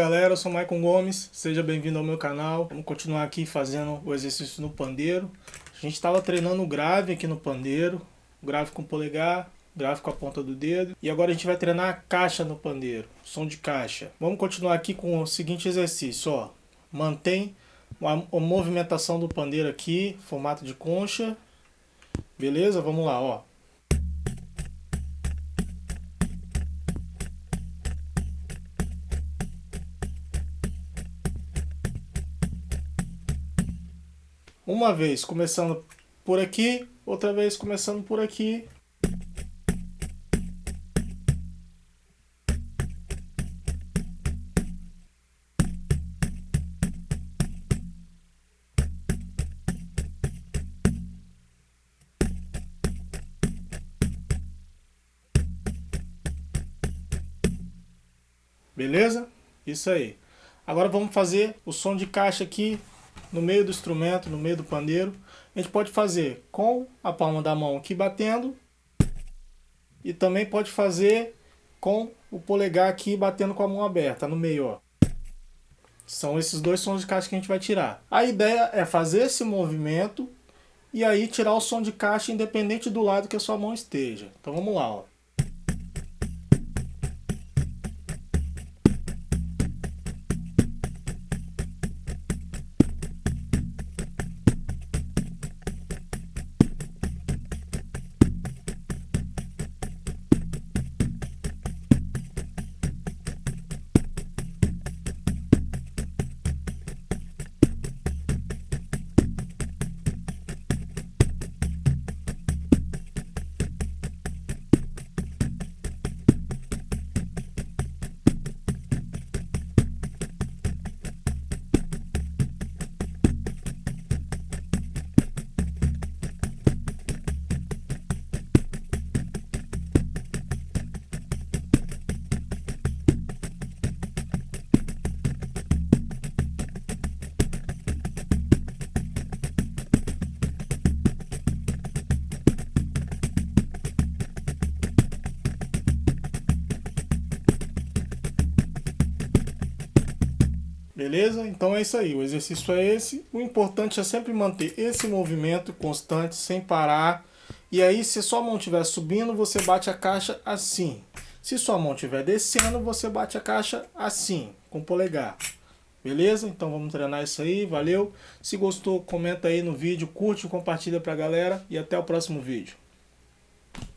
galera, eu sou Maicon Gomes, seja bem-vindo ao meu canal. Vamos continuar aqui fazendo o exercício no pandeiro. A gente estava treinando o grave aqui no pandeiro, grave com polegar, grave com a ponta do dedo. E agora a gente vai treinar a caixa no pandeiro, som de caixa. Vamos continuar aqui com o seguinte exercício, ó. Mantém a movimentação do pandeiro aqui, formato de concha. Beleza? Vamos lá, ó. Uma vez começando por aqui, outra vez começando por aqui. Beleza? Isso aí. Agora vamos fazer o som de caixa aqui no meio do instrumento, no meio do pandeiro. A gente pode fazer com a palma da mão aqui batendo e também pode fazer com o polegar aqui batendo com a mão aberta no meio, ó. São esses dois sons de caixa que a gente vai tirar. A ideia é fazer esse movimento e aí tirar o som de caixa independente do lado que a sua mão esteja. Então vamos lá, ó. Beleza? Então é isso aí, o exercício é esse. O importante é sempre manter esse movimento constante, sem parar. E aí, se sua mão estiver subindo, você bate a caixa assim. Se sua mão estiver descendo, você bate a caixa assim, com o polegar. Beleza? Então vamos treinar isso aí, valeu. Se gostou, comenta aí no vídeo, curte compartilha pra galera. E até o próximo vídeo.